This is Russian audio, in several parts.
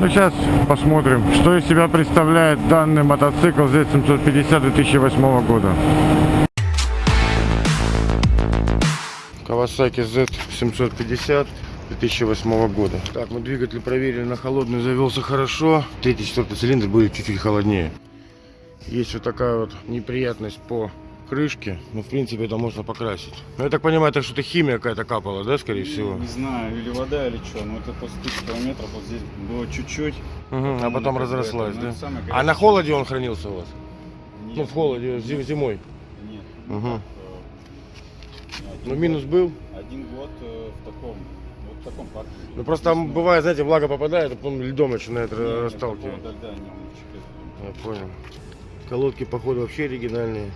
Ну, сейчас посмотрим, что из себя представляет данный мотоцикл Z750 2008 года. Kawasaki Z750 2008 года. Так, мы двигатель проверили на холодный, завелся хорошо. Третий, четвертый цилиндр будет чуть-чуть холоднее. Есть вот такая вот неприятность по крышке. Ну, в принципе, это можно покрасить. Ну, я так понимаю, это что-то химия какая-то капала, да, скорее всего? Не знаю, или вода, или что. Но это после тысячи километров вот здесь было чуть-чуть. Мгм, а потом разрослась, ну, да? самое, А на холоде он хранился у вас? Нет, Ну, в холоде, зим- зимой. Нет. Э, один Ну, год- минус был. Один год э, в таком, вот в таком парке. Ну, просто там бывает, знаете, влага попадает, а потом льдом начинает Не, не, расталкивать. такого льда не чуть-чуть Я понял. Колодки, походу, вообще оригинальные.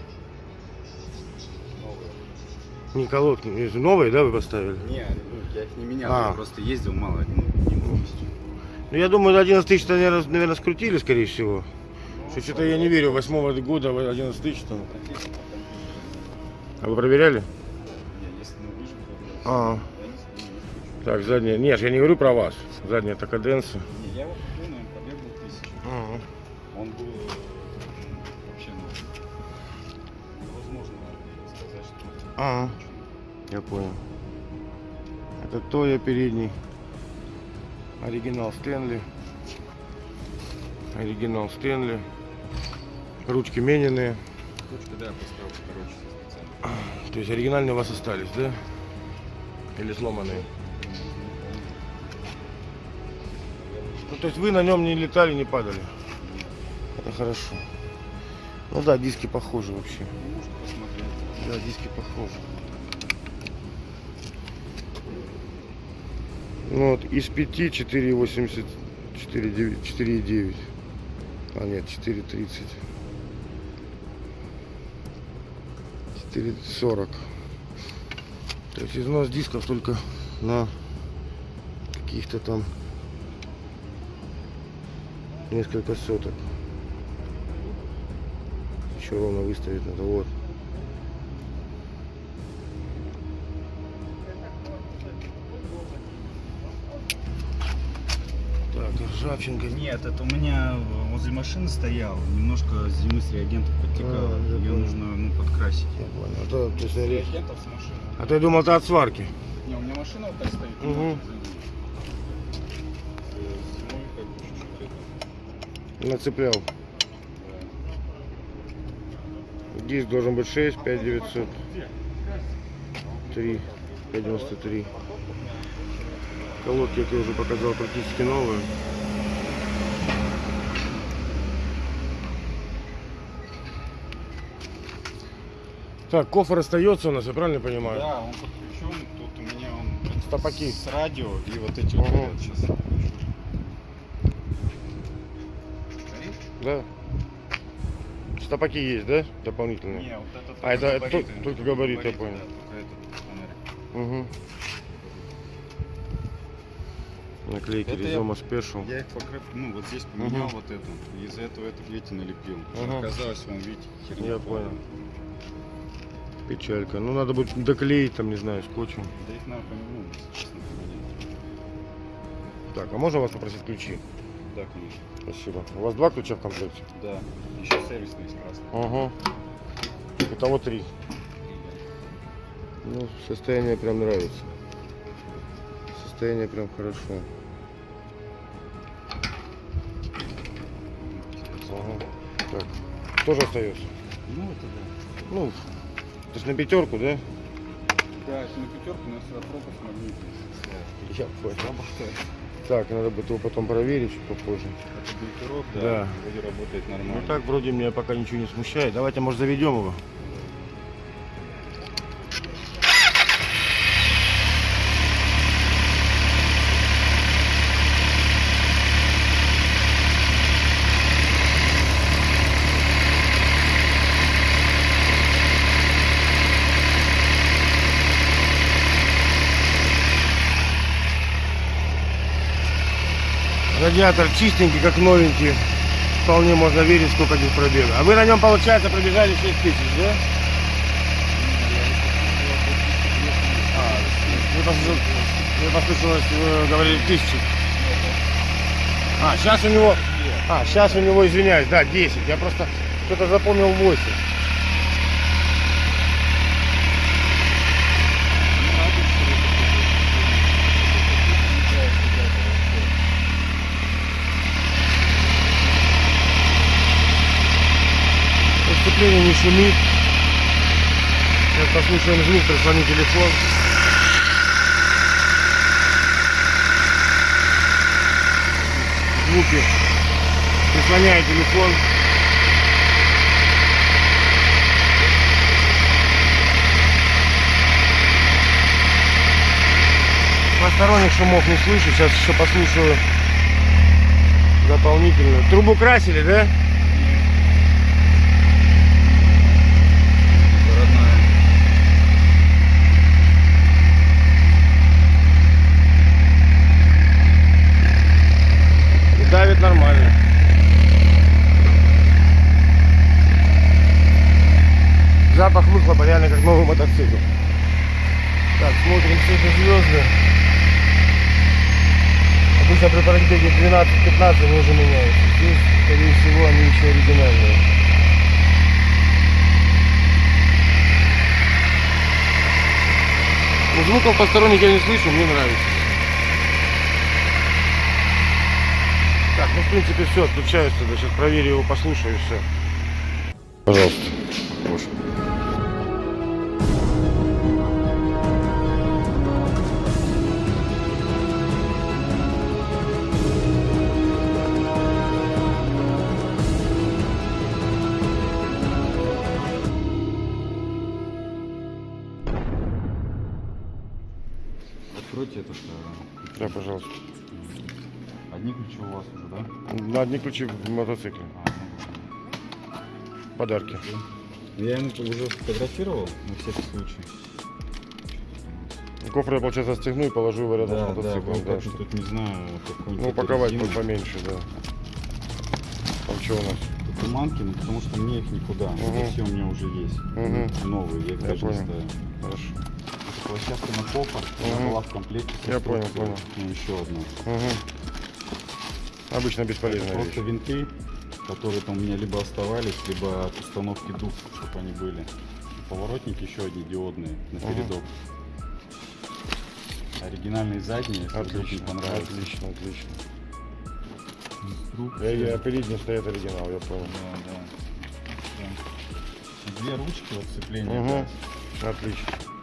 Не колодки, новые, да, вы поставили? Не, ну, я их не менял, А. я просто ездил мало, один полностью. Ну, я думаю, 11 тысяч, наверное, наверное, скрутили, скорее всего. Что что-то я не верю, 8 года 11 тысяч там. А вы проверяли? Не, А, не так, задняя. Нет, я не говорю про вас. Задняя это каденция. Не, я его купил, наверное, побегал тысячу. Ага. Он был вообще, ну, невозможно сказать, что... Ага. Я понял. Это Тоя передний. Оригинал Стэнли. Оригинал Стэнли. Ручки мененные. Ручка, да, поставил короче. То есть оригинальные у вас остались, да? Или сломанные? Ну, то есть вы на нем не летали, не падали? Это хорошо. Ну да, диски похожи вообще. Да, диски похожи. Ну вот, из 5 4,80, 4,9, 4,9. А нет, 4,30. 4,40. То есть износ дисков только на каких-то там несколько соток. Еще ровно выставить надо. Вот. Ржавчинка. Нет, это у меня возле машины стоял, немножко зимы с реагентов подтекало. А, Ее понял. нужно ну, подкрасить. Я понял. А то, то есть, С я- реагентов с машины. а я думал, это от сварки. Не, у меня машина вот так стоит. это. Нацеплял. да. Диск должен быть 6, 5 900. 3, 593. Колодки, я уже показал, практически новые. Так, кофр остается у нас, я правильно понимаю? Да, он подключен, тут у меня он Стопаки. с радио и вот эти вот Ага. горят сейчас. Да. Стопаки есть, да? Дополнительные? Не, вот это А, это- габариты. только- только габариты, я понял. Да, только. Угу. Наклейки Это я- Ризома Спешл. Я их покрыв, ну вот здесь поменял вот эту, из-за этого это видите налепил. Ага. Оказалось, вон видите, херня. Я понял. Печалька. Ну надо будет доклеить там, не знаю, скотчем. Да их надо поменять, если честно поменять. Так, а можно вас попросить ключи? Да, конечно. Спасибо. У вас два ключа в комплекте? Да. Еще сервисный есть красный. Ага. Итого три. Ну, состояние прям нравится. Состояние прям хорошо. Ага. Так. Тоже остается? Ну это да. Ну, то есть на пятерку, да? Да, это на пятерку, но сюда пропуск магнитный. Я понял. Работает. Так, надо будет его потом проверить чуть попозже. Это бункерок, да, Да. вроде работает нормально. Ну так вроде меня пока ничего не смущает. Давайте, может, заведем его. Радиатор чистенький, как новенький. Вполне можно верить, сколько здесь пробега. А вы на нем, получается, пробежали 6 тысяч, да? А, вы послышалось, э, говорили, тысячи. А, сейчас у него... А, сейчас у него, извиняюсь, да, 10. Я просто что-то запомнил 8. Сцепление не шумит. Сейчас послушаем звук, прислони телефон. Звуки. Прислоняю телефон. Посторонних шумов не слышу. Сейчас еще послушаю дополнительно. Трубу красили, да? Давит нормально. Запах выхлопа реально как новый мотоцикл. Так, смотрим все это звезды. Обычно при пробеге 12-15 они уже меняются. Здесь, скорее всего, они еще оригинальные. Ну, звуков посторонних я не слышу, мне нравится. Так, ну в принципе все, отключаюсь тогда. Сейчас проверю его, послушаю все. Пожалуйста. На одни ключи в мотоцикле. Подарки. ну, Я ему уже сфотографировал на всякий случай. Кофр я, получается, стегну и положу его рядом Да, с да, мотоциклом. Да, как чтоб- тут не знаю, какой-нибудь Ну, упаковать резину. будет поменьше, да. Там что у нас? Туманки, ну потому что мне их никуда. Это все у меня уже есть. Ну, Новые, я их Я даже не понял. ставил. Хорошо. Это площадка на она Мгм. была в комплекте. Я понял, понял. Ну, еще одна. Угу. Обычно Это бесполезная просто винты, которые там у меня либо оставались, либо от установки дух, чтобы они были. Поворотники еще одни диодные на передок. Оригинальные задние, если вдруг не Отлично, понравится. отлично, отлично. Инструкция. Я, передний стоит оригинал, я понял. Да, да. Две ручки вот сцепления. Угу. да. Отлично.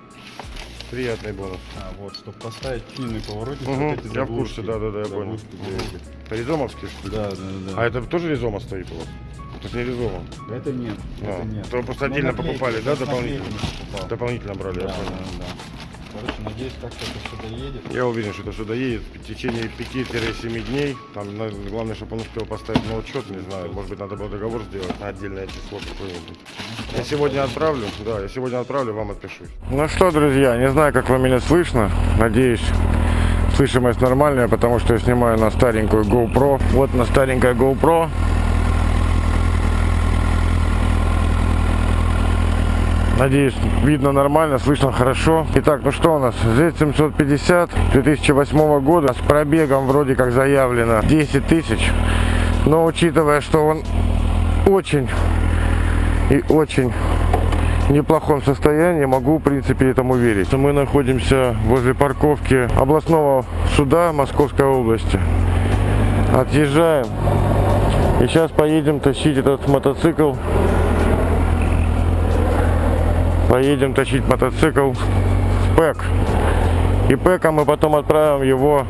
Приятный бонус. А, вот, чтобы поставить финный поворотник, Мгм, вот эти я в курсе, да-да-да, я понял. Этих. Резомовский, что ли? Да, да, да. А это тоже резома стоит у вас? Это не резома. Это нет, А, это нет. то просто Ну, отдельно покупали, да, это дополнительно? Дополнительно брали, Да, я да, понял. да. Короче, надеюсь, как-то это сюда едет. Я уверен, что это сюда едет в течение 5-7 дней. Там главное, чтобы он успел поставить на учет, не знаю. Может быть, надо было договор сделать на отдельное число какое-нибудь. Я сегодня отправлю, да, я сегодня отправлю, вам отпишусь. Ну что, друзья, не знаю, как вам меня слышно. Надеюсь, слышимость нормальная, потому что я снимаю на старенькую GoPro. Вот на старенькая GoPro. Надеюсь, видно нормально, слышно хорошо. Итак, ну что у нас? Z750 2008 года с пробегом вроде как заявлено 10 тысяч. Но учитывая, что он очень и очень неплохом состоянии, могу в принципе этому верить. Мы находимся возле парковки областного суда Московской области. Отъезжаем. И сейчас поедем тащить этот мотоцикл поедем тащить мотоцикл в ПЭК. И ПЭКом мы потом отправим его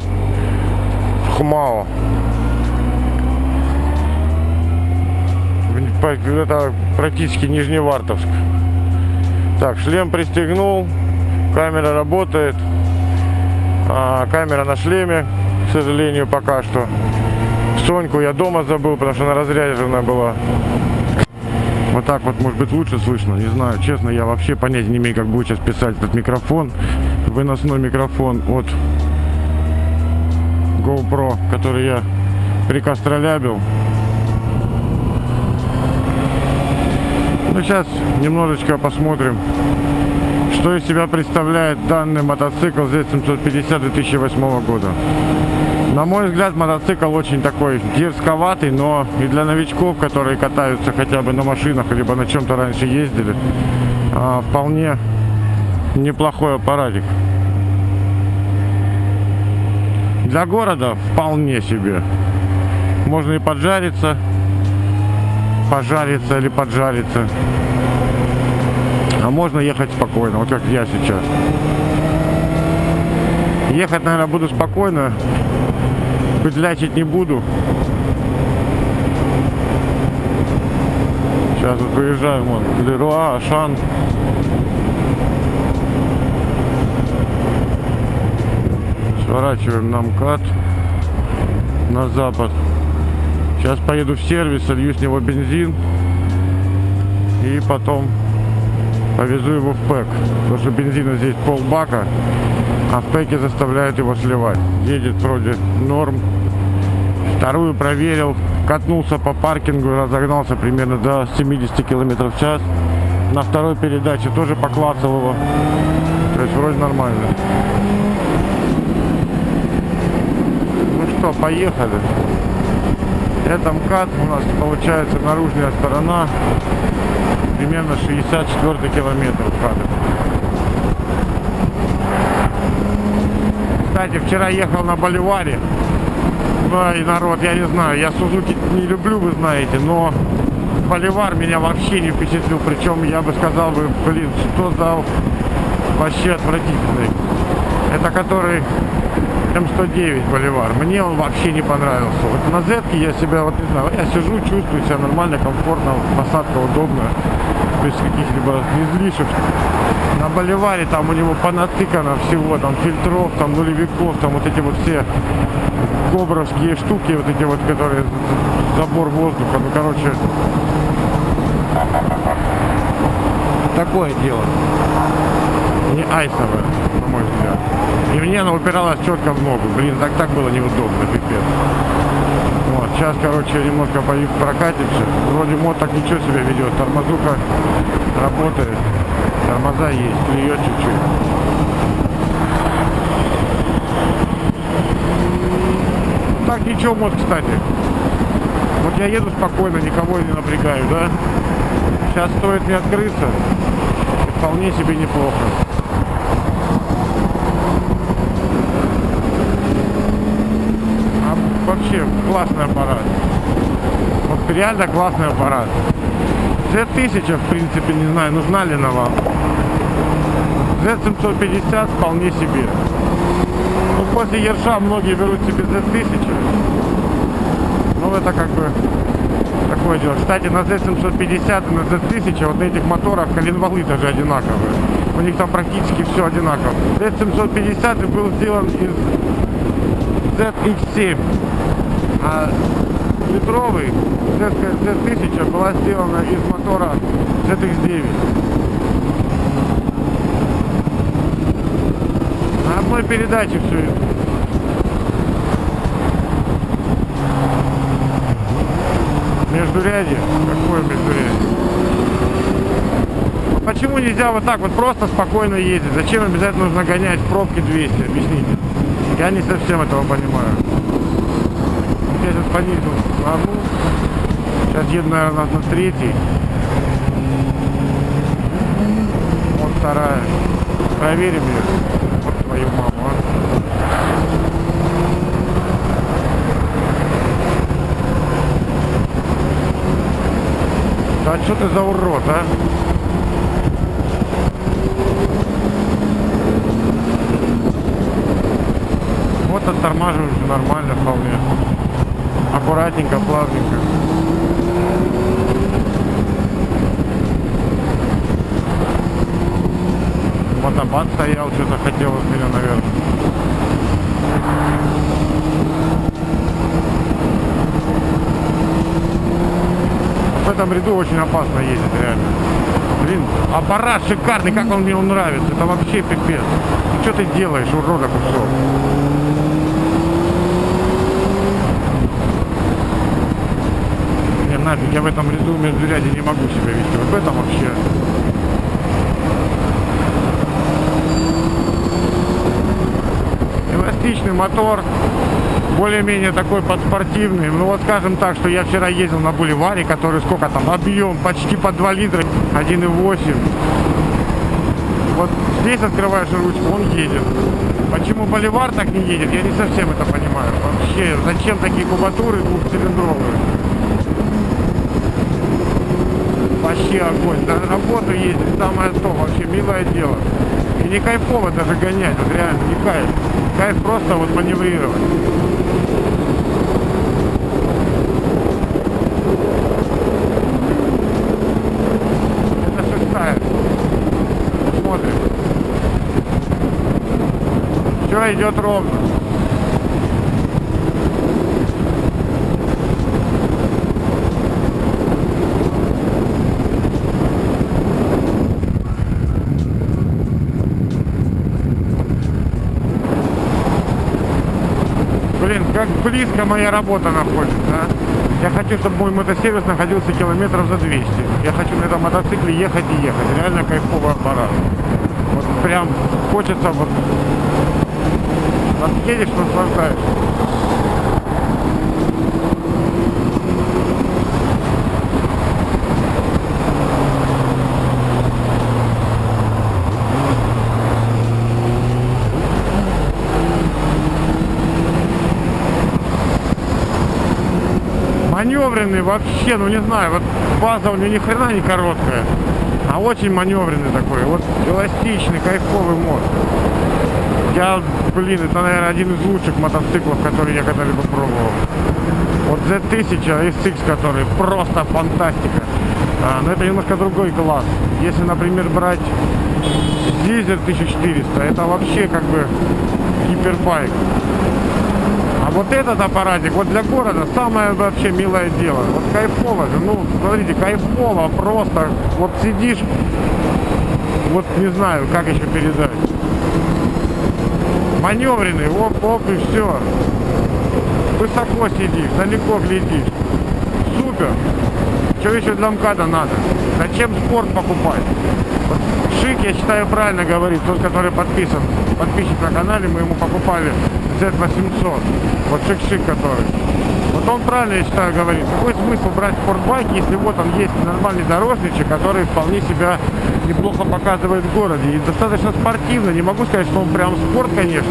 в ХМАО. Это практически Нижневартовск. Так, шлем пристегнул, камера работает. А, камера на шлеме, к сожалению, пока что. Соньку я дома забыл, потому что она разряжена была. Вот так вот, может быть, лучше слышно, не знаю. Честно, я вообще понятия не имею, как будет сейчас писать этот микрофон. Выносной микрофон от GoPro, который я прикостролябил. Ну, сейчас немножечко посмотрим, Что из себя представляет данный мотоцикл Z750 2008 года? На мой взгляд, мотоцикл очень такой дерзковатый, но и для новичков, которые катаются хотя бы на машинах, либо на чем-то раньше ездили, а, вполне неплохой аппаратик. Для города вполне себе. Можно и поджариться, пожариться или поджариться. А можно ехать спокойно, вот как я сейчас. Ехать, наверное, буду спокойно, петлячить не буду. Сейчас вот выезжаем, вон, Леруа, Ашан. Сворачиваем на МКАД на запад. Сейчас поеду в сервис, солью с него бензин. И потом повезу его в ПЭК. Потому что бензина здесь полбака, а ПЭКе заставляют его сливать. Едет вроде норм. Вторую проверил, катнулся по паркингу, разогнался примерно до 70 км в час. На второй передаче тоже поклацал его. То есть вроде нормально. Ну что, поехали. Это МКАД у нас получается наружная сторона. Примерно 64 километр МКАДа. Кстати, вчера ехал на Боливаре. Ой, народ, я не знаю, я Сузуки не люблю, вы знаете, но Боливар меня вообще не впечатлил. Причем я бы сказал бы, блин, что за вообще отвратительный. Это который М109 Боливар. Мне он вообще не понравился. Вот на Z я себя, вот не знаю, я сижу, чувствую себя нормально, комфортно, посадка удобная, без каких-либо излишек. На Боливаре там у него понатыкано всего, там фильтров, там нулевиков, там вот эти вот все кобровские штуки, вот эти вот, которые забор воздуха, ну короче, такое дело. Не айсовое, на мой взгляд. И мне она упиралась четко в ногу. Блин, так так было неудобно, пипец. Вот, сейчас, короче, немножко по прокатимся. Вроде мод так ничего себе ведет. Тормозуха работает. Тормоза есть, клюет чуть-чуть. Так ничего мод, кстати. Вот я еду спокойно, никого не напрягаю, да? Сейчас стоит мне открыться. Вполне себе неплохо. А вообще классный аппарат. Вот реально классный аппарат. Z1000, в принципе, не знаю, нужна ли она вам. Z750 вполне себе. Ну, после Ерша многие берут себе Z1000. Ну, это как бы такое дело. Кстати, на Z750 и на Z1000, вот на этих моторах коленвалы даже одинаковые. У них там практически все одинаково. Z750 был сделан из ZX7. А литровый Z1000 была сделана из мотора ZX9. На одной передаче все это. Междурядье? Какое междурядье? Почему нельзя вот так вот просто спокойно ездить? Зачем обязательно нужно гонять в пробке 200? Объясните. Я не совсем этого понимаю. Я сейчас понизил одну. Сейчас еду, наверное, на третий. Вот вторая. Проверим ее. Вот твою маму, а. Да что ты за урод, а? Вот оттормаживаешь нормально вполне. Аккуратненько, плавненько. Мотобат стоял, что-то хотел от меня, наверное. В этом ряду очень опасно ездить, реально. Блин, аппарат шикарный, как он мне он нравится. Это вообще пипец. Ну, что ты делаешь, урода кусок? Не, нафиг, я в этом ряду между не могу себя вести. Вот в этом вообще эластичный мотор, более-менее такой подспортивный. Ну вот скажем так, что я вчера ездил на Боливаре, который сколько там, объем почти по 2 литра, 1,8. Вот здесь открываешь ручку, он едет. Почему Боливар так не едет, я не совсем это понимаю. Вообще, зачем такие кубатуры двухцилиндровые? Вообще огонь. На работу ездить самое то, вообще милое дело. И не кайфово даже гонять, вот реально, не кайф. Кайф просто вот маневрировать. Шестая. Смотрим. Все идет ровно. Блин, как близко моя работа находится? Я хочу, чтобы мой мотосервис находился километров за 200. Я хочу на этом мотоцикле ехать и ехать. Реально кайфовый аппарат. Вот прям хочется вот... Вот едешь, наслаждаешься. Маневренный вообще, ну не знаю, вот база у него ни хрена не короткая, а очень маневренный такой, вот эластичный, кайфовый мост. Я, блин, это, наверное, один из лучших мотоциклов, которые я когда-либо пробовал. Вот Z1000 SX, который просто фантастика. А, но это немножко другой класс. Если, например, брать Дизель 1400, это вообще как бы гипербайк. Вот этот аппаратик, вот для города самое вообще милое дело. Вот кайфово же, ну, смотрите, кайфово просто. Вот сидишь, вот не знаю, как еще передать. Маневренный, оп, оп, и все. Высоко сидишь, далеко глядишь. Супер. Что еще для МКАДа надо? Зачем спорт покупать? Шик, я считаю, правильно говорит. Тот, который подписан, подписчик на канале, мы ему покупали Z800. Вот Шик-Шик который. Вот он правильно, я считаю, говорит. Какой смысл брать спортбайк, если вот он есть нормальный дорожничек, который вполне себя неплохо показывает в городе. И достаточно спортивно. Не могу сказать, что он прям спорт, конечно.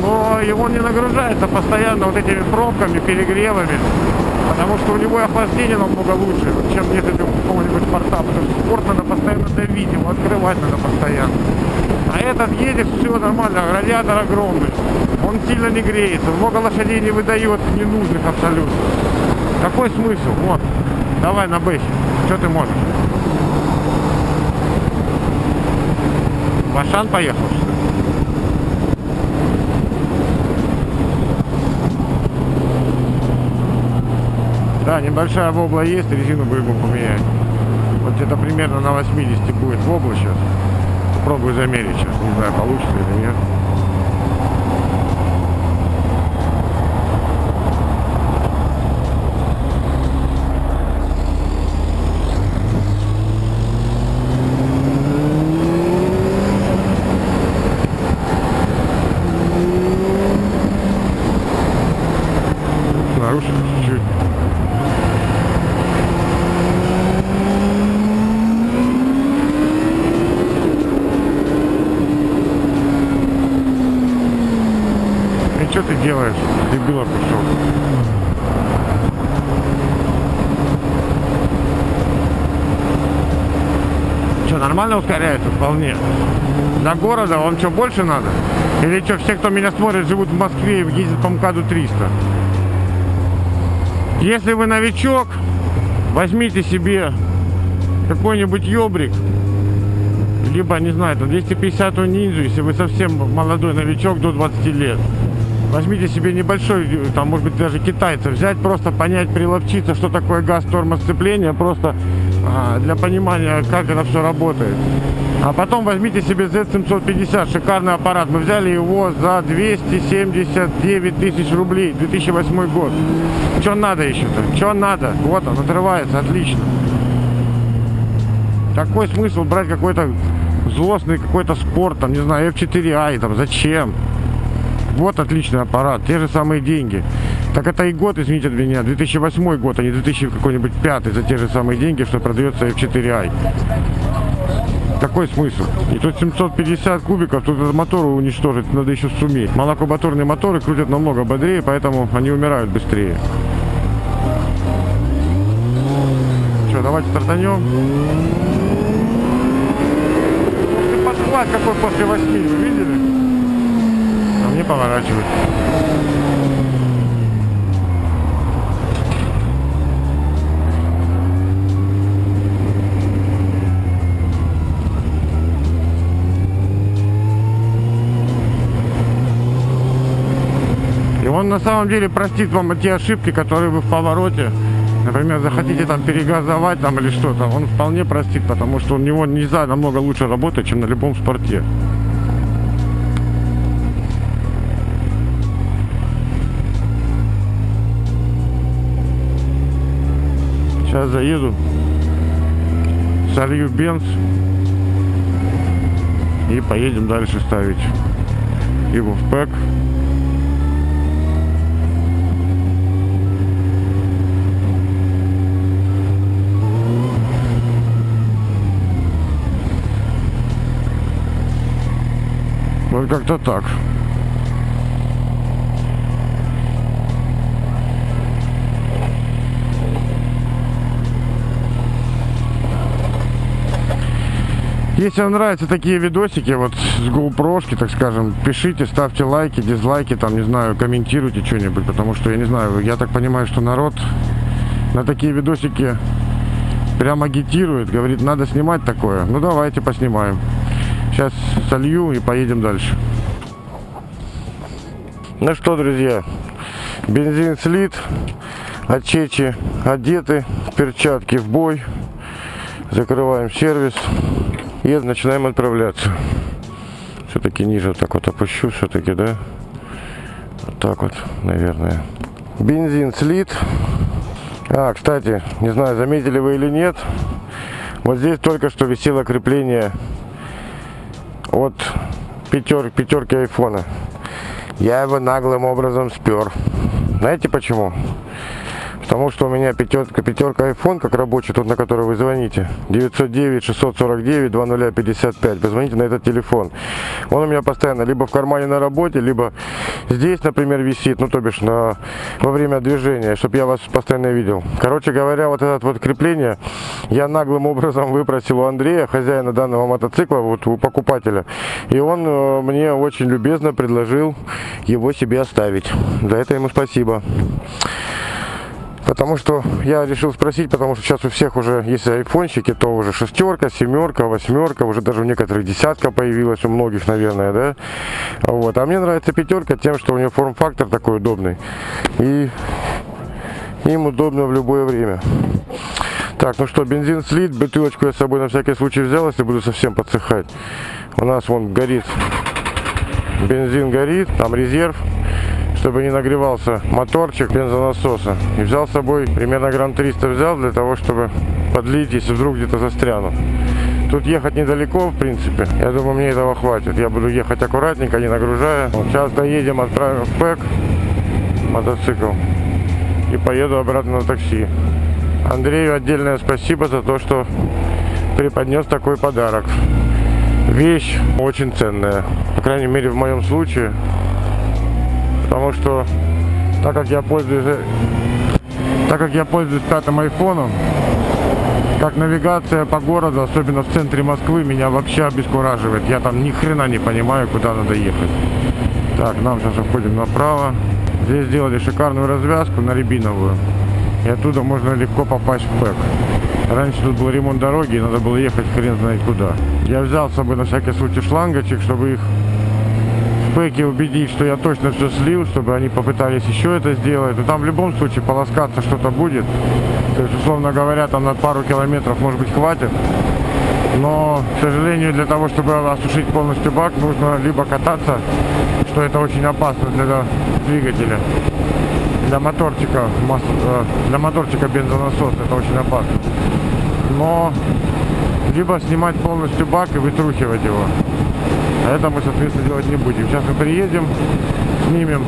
Но он не нагружается постоянно вот этими пробками, перегревами. Потому что у него охлаждение намного лучше, чем нет у какого-нибудь спорта. Потому что спорт надо постоянно давить, его открывать надо постоянно. А этот едет, все нормально, радиатор огромный. Он сильно не греется, много лошадей не выдает ненужных абсолютно. Какой смысл? Вот, давай на бэхе. Что ты можешь? Башан поехал? Да, небольшая вобла есть, резину будем поменять. Вот где-то примерно на 80 будет вобла сейчас. Попробую замерить сейчас, не знаю, получится или нет. Нарушил чуть-чуть. И что ты делаешь, дебила кусок? Что, нормально ускоряется? Вполне. До города вам что, больше надо? Или что, все, кто меня смотрит, живут в Москве и ездят по МКАДу 300? Если вы новичок, возьмите себе какой-нибудь ёбрик, либо, не знаю, там 250 ниндзю, если вы совсем молодой новичок до 20 лет. Возьмите себе небольшой, там, может быть, даже китайца взять, просто понять, приловчиться, что такое газ тормоз сцепления, просто а, для понимания, как это все работает. А потом возьмите себе Z750, шикарный аппарат. Мы взяли его за 279 тысяч рублей, 2008 год. Что надо еще-то? Что надо? Вот он, отрывается, отлично. Какой смысл брать какой-то злостный какой-то спорт, там, не знаю, F4i, там, зачем? Вот отличный аппарат, те же самые деньги. Так это и год, извините меня, 2008 год, а не 2000 какой-нибудь пятый за те же самые деньги, что продается F4i. Какой смысл? И тут 750 кубиков, тут этот мотор уничтожить надо еще суметь. Молокомоторные моторы крутят намного бодрее, поэтому они умирают быстрее. Что, давайте стартанем. Подхват какой после восьми, вы видели? А мне поворачивать. Он на самом деле простит вам те ошибки, которые вы в повороте Например, захотите там перегазовать там или что-то, он вполне простит, потому что у него нельзя намного лучше работать, чем на любом спорте. Сейчас заеду, солью бенз и поедем дальше ставить его в пэк. Вот как-то так. Если вам нравятся такие видосики, вот с GoPro, так скажем, пишите, ставьте лайки, дизлайки, там, не знаю, комментируйте что-нибудь, потому что, я не знаю, я так понимаю, что народ на такие видосики прям агитирует, говорит, надо снимать такое. Ну, давайте поснимаем. Сейчас солью и поедем дальше. Ну что, друзья, бензин слит, отчечи одеты, перчатки в бой. Закрываем сервис и начинаем отправляться. Все-таки ниже так вот опущу, все-таки, да? Вот так вот, наверное. Бензин слит. А, кстати, не знаю, заметили вы или нет, вот здесь только что висело крепление от пятер, пятерки айфона. Я его наглым образом спер. Знаете почему? Потому что у меня пятерка, пятерка iPhone, как рабочий, тот, на который вы звоните. 909-649-2055. Позвоните на этот телефон. Он у меня постоянно либо в кармане на работе, либо здесь, например, висит, ну, то бишь, на, во время движения, чтобы я вас постоянно видел. Короче говоря, вот это вот крепление я наглым образом выпросил у Андрея, хозяина данного мотоцикла, вот у покупателя. И он э, мне очень любезно предложил его себе оставить. За это ему спасибо. Потому что я решил спросить, потому что сейчас у всех уже, если айфончики, то уже шестерка, семерка, восьмерка, уже даже у некоторых десятка появилась, у многих, наверное, да. Вот. А мне нравится пятерка тем, что у нее форм-фактор такой удобный. И им удобно в любое время. Так, ну что, бензин слит, бутылочку я с собой на всякий случай взял, если буду совсем подсыхать. У нас вон горит, бензин горит, там резерв чтобы не нагревался моторчик бензонасоса. И взял с собой, примерно грамм 300 взял для того, чтобы подлить, если вдруг где-то застряну. Тут ехать недалеко, в принципе. Я думаю, мне этого хватит. Я буду ехать аккуратненько, не нагружая. Сейчас доедем, отправим в ПЭК мотоцикл. И поеду обратно на такси. Андрею отдельное спасибо за то, что преподнес такой подарок. Вещь очень ценная. По крайней мере, в моем случае потому что так как я пользуюсь так как я пользуюсь пятым айфоном как навигация по городу особенно в центре москвы меня вообще обескураживает. Я там ни хрена не понимаю куда надо ехать. Так нам сейчас уходим направо. Здесь сделали шикарную развязку на рябиновую и оттуда можно легко попасть в ПЭК. Раньше тут был ремонт дороги, и надо было ехать хрен знает куда. Я взял с собой на всякий случай шлангочек, чтобы их бэке убедить, что я точно все слил, чтобы они попытались еще это сделать. Но там в любом случае полоскаться что-то будет. То есть, условно говоря, там на пару километров, может быть, хватит. Но, к сожалению, для того, чтобы осушить полностью бак, нужно либо кататься, что это очень опасно для двигателя, для моторчика, э, для моторчика бензонасос это очень опасно. Но либо снимать полностью бак и вытрухивать его. А это мы, соответственно, делать не будем. Сейчас мы приедем, снимем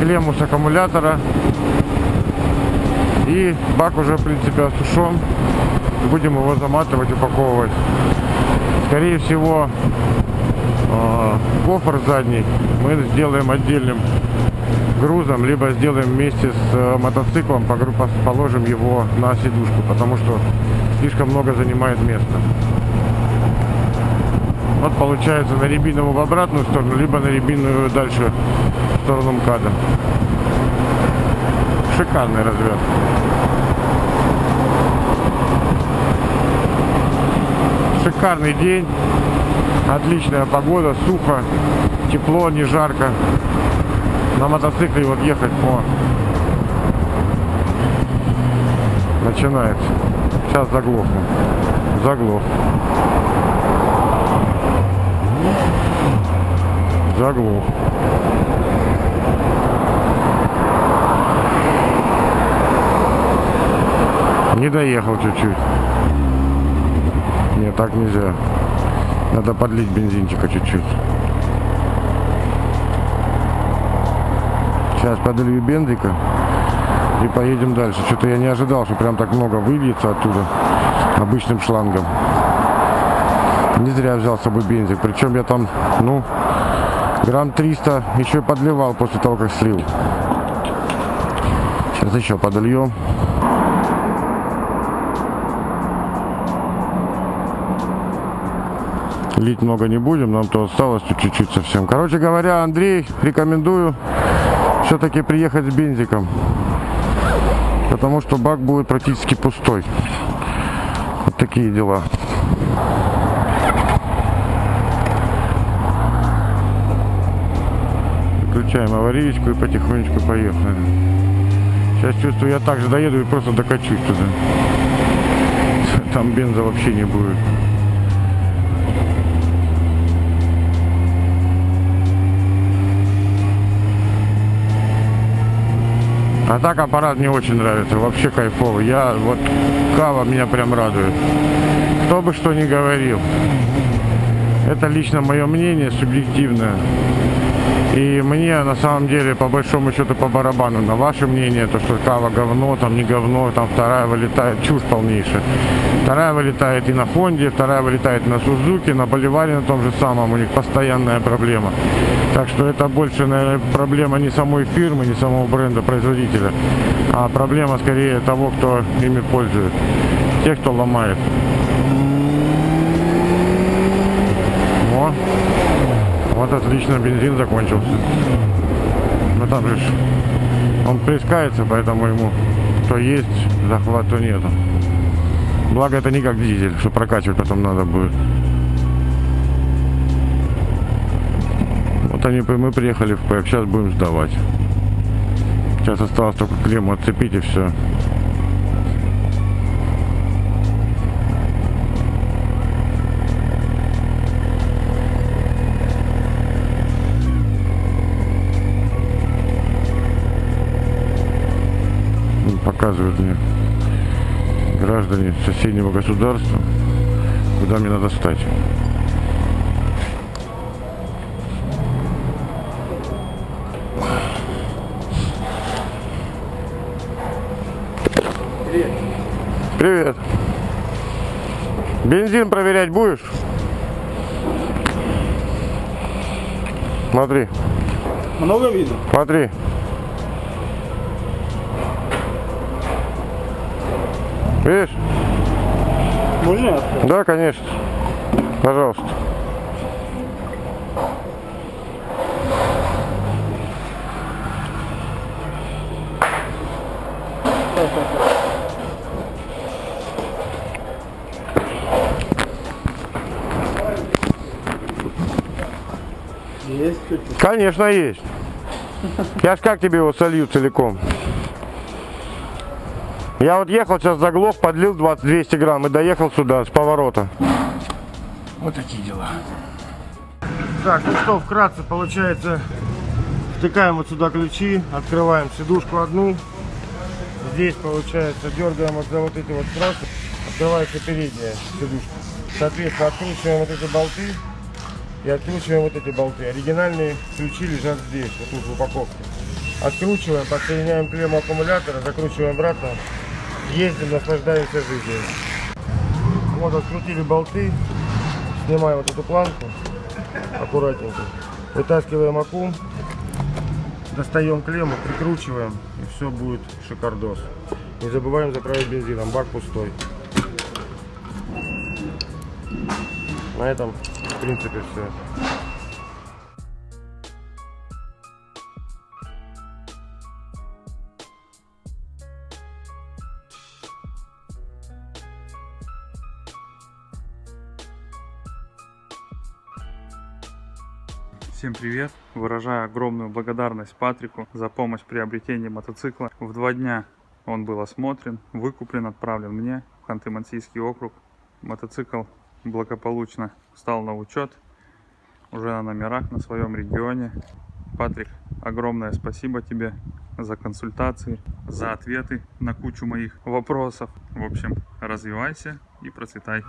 клемму с аккумулятора. И бак уже, в принципе, осушен. Будем его заматывать, упаковывать. Скорее всего, э, кофр задний мы сделаем отдельным грузом, либо сделаем вместе с э, мотоциклом, положим его на сидушку, потому что слишком много занимает места. Вот получается на рябиновую в обратную сторону, либо на рябиновую дальше в сторону МКАДа. Шикарная развязка. Шикарный день, отличная погода, сухо, тепло, не жарко. На мотоцикле вот ехать по начинается. Сейчас заглохну. Заглох. Заглох. Не доехал чуть-чуть. Нет, так нельзя. Надо подлить бензинчика чуть-чуть. Сейчас подолью бензика и поедем дальше. Что-то я не ожидал, что прям так много выльется оттуда обычным шлангом. Не зря взял с собой бензик. Причем я там, ну, грамм 300 еще подливал после того, как слил. Сейчас еще подольем. Лить много не будем, нам то осталось чуть-чуть совсем. Короче говоря, Андрей, рекомендую все-таки приехать с бензиком. Потому что бак будет практически пустой. Вот такие дела. Включаем аварийку и потихонечку поехали. Сейчас чувствую, я также доеду и просто докачусь туда. Там бенза вообще не будет. А так аппарат мне очень нравится, вообще кайфовый. Я вот кава меня прям радует. Кто бы что ни говорил. Это лично мое мнение, субъективное. И мне на самом деле по большому счету по барабану на ваше мнение, то что кава говно, там не говно, там вторая вылетает, чушь полнейшая. Вторая вылетает и на Хонде, вторая вылетает на Сузуке, на Боливаре на том же самом, у них постоянная проблема. Так что это больше, наверное, проблема не самой фирмы, не самого бренда, производителя, а проблема скорее того, кто ими пользуется. Тех, кто ломает. Во. Вот отлично, бензин закончился. Но там же он плескается, поэтому ему то есть захват, то нету. Благо это не как дизель, что прокачивать потом надо будет. Вот они, мы приехали в ПЭК, сейчас будем сдавать. Сейчас осталось только клемму отцепить и все. Мне граждане соседнего государства, куда мне надо стать. Привет. Бензин проверять будешь? Смотри, Много видно? смотри. Видишь? Можно? Да, конечно. Пожалуйста. Есть. Конечно, есть. Я ж как тебе его солью целиком? Я вот ехал сейчас заглох, подлил 20 200 грамм и доехал сюда с поворота. Вот такие дела. Так, ну что, вкратце получается, втыкаем вот сюда ключи, открываем сидушку одну. Здесь, получается, дергаем вот за вот эти вот тросы, открывается передняя сидушка. Соответственно, откручиваем вот эти болты и откручиваем вот эти болты. Оригинальные ключи лежат здесь, вот тут в упаковке. Откручиваем, подсоединяем клемму аккумулятора, закручиваем обратно, ездим, наслаждаемся жизнью. Вот открутили болты, снимаем вот эту планку аккуратненько, вытаскиваем аккум, достаем клемму, прикручиваем и все будет шикардос. Не забываем заправить бензином, бак пустой. На этом, в принципе, все. Всем привет! Выражаю огромную благодарность Патрику за помощь в приобретении мотоцикла. В два дня он был осмотрен, выкуплен, отправлен мне в Ханты-Мансийский округ. Мотоцикл благополучно встал на учет, уже на номерах на своем регионе. Патрик, огромное спасибо тебе за консультации, за ответы на кучу моих вопросов. В общем, развивайся и процветай.